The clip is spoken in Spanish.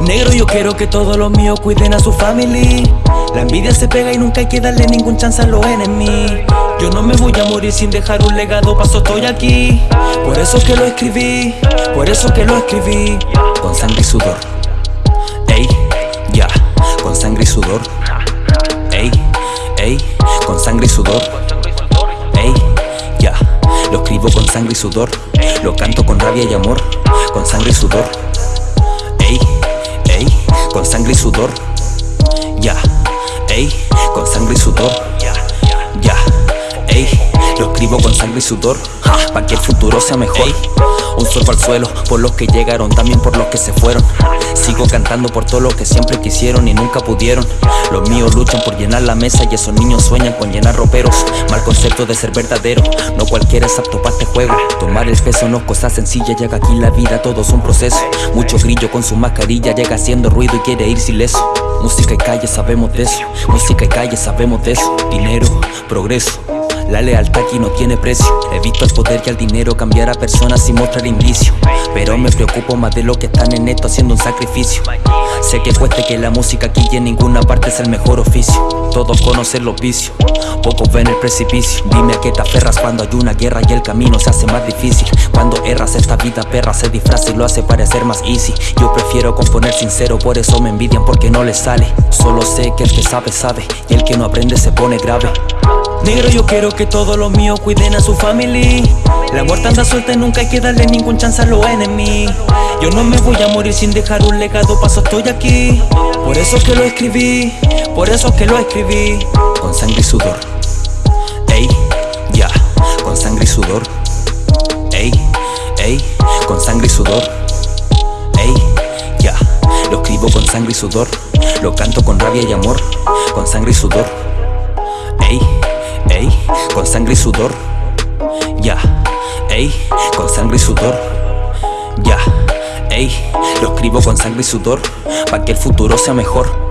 Negro yo quiero que todos los míos cuiden a su family. La envidia se pega y nunca hay que darle ningún chance a los enemigos Yo no me voy a morir sin dejar un legado, paso estoy aquí. Por eso que lo escribí, por eso que lo escribí. Con sangre y sudor. Ey, ya, con sangre y sudor. Ey, ey, con sangre y sudor con sangre y sudor. Lo canto con rabia y amor. Con sangre y sudor. Ey, ey, con sangre y sudor. Ya, ey, con sangre y sudor escribo con sangre y sudor Pa' que el futuro sea mejor. Un sorbo al suelo por los que llegaron También por los que se fueron. Sigo cantando por todos los que siempre quisieron y nunca pudieron. Los míos luchan por llenar la mesa y esos niños sueñan con llenar roperos. Mal concepto de ser verdadero, no cualquiera es apto para este juego. Tomar el peso no es cosa sencilla, llega aquí la vida todo es un proceso. Mucho grillo con su mascarilla llega haciendo ruido y quiere irse ileso Música y calle sabemos de eso, música y calle sabemos de eso. Dinero, progreso la lealtad aquí no tiene precio. He visto el poder y al dinero cambiar a personas sin mostrar indicio. Pero me preocupo más de lo que están en esto haciendo un sacrificio. Sé que cueste que la música aquí y en ninguna parte es el mejor oficio. Todos conocen los vicios, pocos ven el precipicio. Dime a qué te aferras cuando hay una guerra y el camino se hace más difícil. Cuando erras esta vida perra se disfraza y lo hace parecer más easy. Yo prefiero componer sincero, por eso me envidian porque no les sale. Solo sé que el que sabe sabe. Y el que no aprende se pone grave Negro yo quiero que todos los míos cuiden a su family. La muerte anda suelta y nunca hay que darle ningún chance a los enemigos Yo no me voy a morir sin dejar un legado, paso estoy aquí. Por eso que lo escribí, por eso que lo escribí. Con sangre y sudor. Ey, ya, con sangre y sudor. Ey, ey, con sangre y sudor. Ey, ya, lo escribo con sangre y sudor. Lo canto con rabia y amor. Con sangre y sudor con sangre y sudor. Ya, ey, con sangre y sudor. Ya, ey, lo escribo con sangre y sudor Pa' que el futuro sea mejor